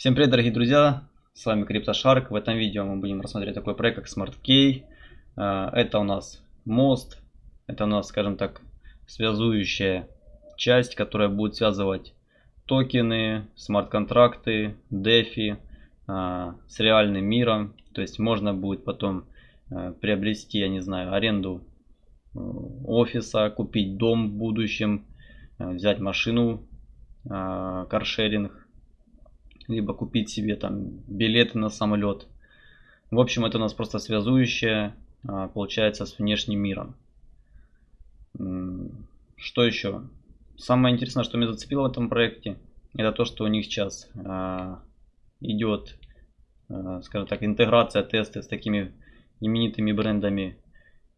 Всем привет, дорогие друзья! С вами CryptoShark. В этом видео мы будем рассмотреть такой проект, как SmartKey. А, это у нас мост. Это у нас, скажем так, связующая часть, которая будет связывать токены, смарт-контракты, DeFi а, с реальным миром. То есть можно будет потом а, приобрести, я не знаю, аренду офиса, купить дом в будущем, взять машину, каршеринг, либо купить себе там билеты на самолет. В общем, это у нас просто связующее, а, получается, с внешним миром. Что еще? Самое интересное, что меня зацепило в этом проекте, это то, что у них сейчас а, идет, а, скажем так, интеграция, тесты с такими именитыми брендами,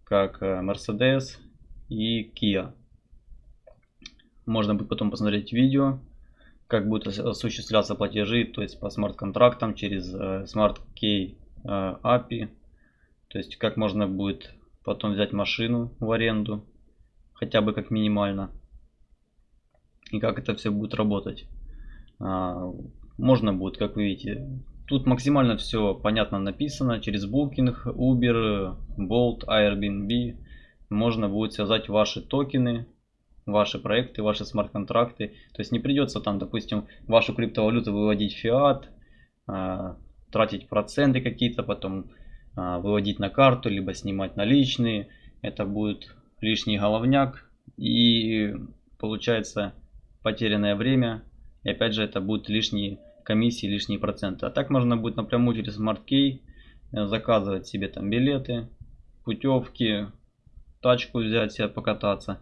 как Mercedes и Kia. Можно будет потом посмотреть видео как будут осуществляться платежи, то есть по смарт-контрактам через э, Smart Key э, API. То есть как можно будет потом взять машину в аренду, хотя бы как минимально. И как это все будет работать. А, можно будет, как вы видите, тут максимально все понятно написано. Через Booking, Uber, Bolt, Airbnb можно будет связать ваши токены ваши проекты, ваши смарт-контракты. То есть не придется там, допустим, вашу криптовалюту выводить в фиат, а, тратить проценты какие-то, потом а, выводить на карту, либо снимать наличные. Это будет лишний головняк и получается потерянное время. И опять же это будут лишние комиссии, лишние проценты. А так можно будет напрямую через SmartKey э, заказывать себе там билеты, путевки, тачку взять себе покататься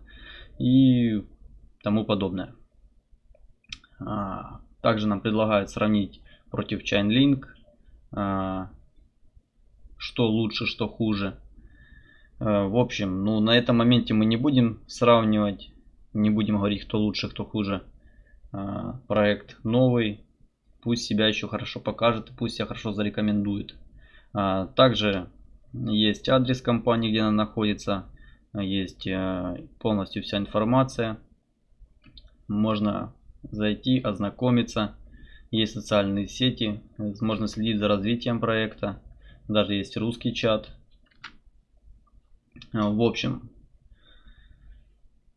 и тому подобное. А, также нам предлагают сравнить против Chainlink, а, что лучше, что хуже. А, в общем, ну на этом моменте мы не будем сравнивать, не будем говорить, кто лучше, кто хуже. Проект новый, пусть себя еще хорошо покажет, пусть себя хорошо зарекомендует. Также есть адрес компании, где она находится есть э, полностью вся информация. Можно зайти, ознакомиться. Есть социальные сети, можно следить за развитием проекта. Даже есть русский чат. Э, в общем,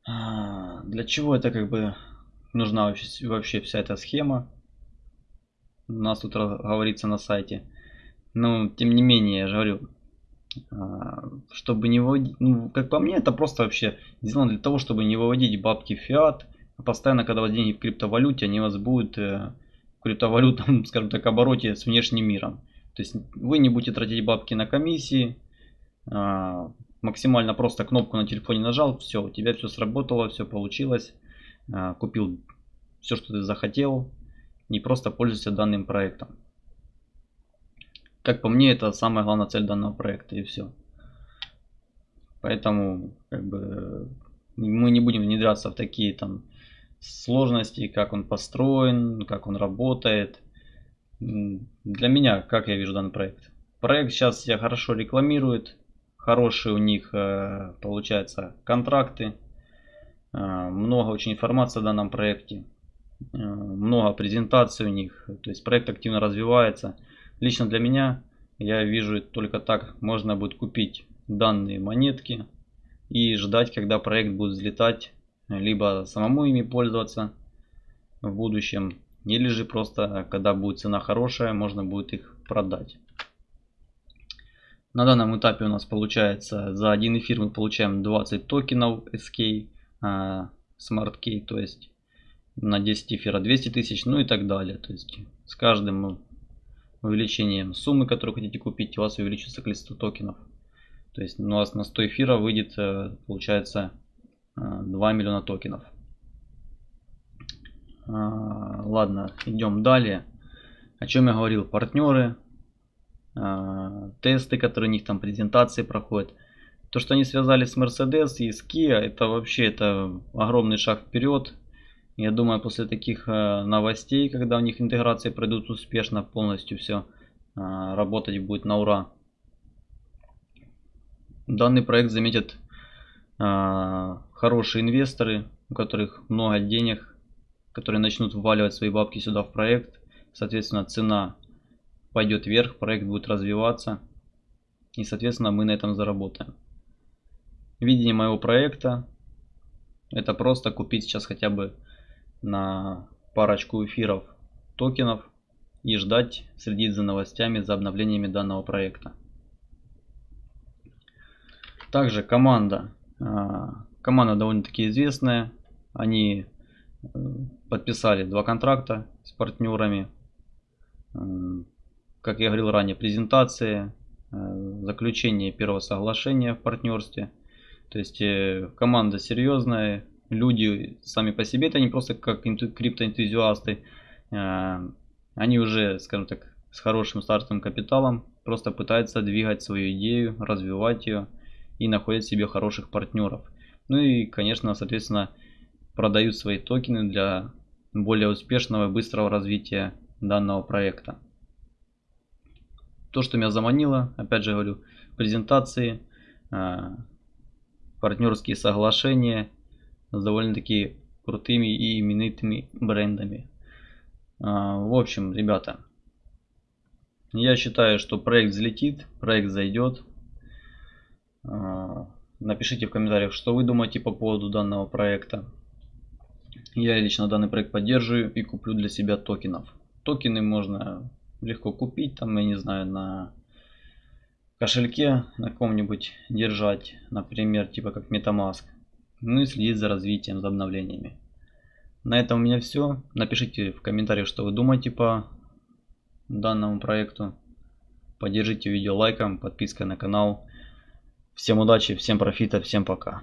а, для чего это как бы нужна вообще, вся эта схема? У нас тут говорится на сайте. Но тем не менее, я же говорю, чтобы не выводить, ну, как по мне, это просто вообще сделано для того, чтобы не выводить бабки в фиат. Постоянно, когда у вас деньги в криптовалюте, они у вас будут э, в криптовалютном, скажем так, обороте с внешним миром. То есть вы не будете тратить бабки на комиссии, а, максимально просто кнопку на телефоне нажал, все, у тебя все сработало, все получилось, а, купил все, что ты захотел, и просто пользуйся данным проектом. Как по мне, это самая главная цель данного проекта и все. Поэтому как бы мы не будем внедряться в такие там сложности, как он построен, как он работает. Для меня, как я вижу данный проект. Проект сейчас себя хорошо рекламирует, хорошие у них э, получается контракты, э, много очень информации о данном проекте, э, много презентаций у них, то есть проект активно развивается. Лично для меня, я вижу только так, можно будет купить данные монетки и ждать, когда проект будет взлетать, либо самому ими пользоваться в будущем, или же просто, когда будет цена хорошая, можно будет их продать. На данном этапе у нас получается за один эфир мы получаем 20 токенов SK, а, Smart Key, то есть на 10 эфира 200 тысяч, ну и так далее. То есть с каждым увеличением суммы, которую хотите купить, у вас увеличится количество токенов. То есть у вас на 100 эфира выйдет, э, получается, 2 э, миллиона токенов. А, ладно, идем далее. О чем я говорил? Партнеры, а, тесты, которые у них там презентации проходят. То, что они связали с Mercedes и с Kia, это вообще это огромный шаг вперед. Я думаю, после таких э, новостей, когда у них интеграции пройдут успешно, полностью все э, работать будет на ура. Данный проект заметят э, хорошие инвесторы, у которых много денег, которые начнут вваливать свои бабки сюда в проект. соответственно, цена пойдет вверх, проект будет развиваться. И, соответственно, мы на этом заработаем. Видение моего проекта это просто купить сейчас хотя бы на парочку эфиров токенов и ждать, следить за новостями, за обновлениями данного проекта. Также команда. А, команда довольно-таки известная. Они э, подписали два контракта с партнерами. Как я говорил ранее, презентации, э, заключение первого соглашения в партнерстве. То есть э, команда серьезная, люди сами по себе, это не просто как криптоэнтузиасты, они уже, скажем так, с хорошим стартовым капиталом, просто пытаются двигать свою идею, развивать ее и находят себе хороших партнеров. Ну и, конечно, соответственно, продают свои токены для более успешного и быстрого развития данного проекта. То, что меня заманило, опять же говорю, презентации, а, партнерские соглашения с довольно-таки крутыми и именитыми брендами. А, в общем, ребята, я считаю, что проект взлетит, проект зайдет. А, напишите в комментариях, что вы думаете по поводу данного проекта. Я лично данный проект поддерживаю и куплю для себя токенов. Токены можно легко купить, там, я не знаю, на кошельке на ком-нибудь держать, например, типа как Metamask. Ну и следить за развитием, за обновлениями. На этом у меня все. Напишите в комментариях, что вы думаете по данному проекту. Поддержите видео лайком, подпиской на канал. Всем удачи, всем профита, всем пока.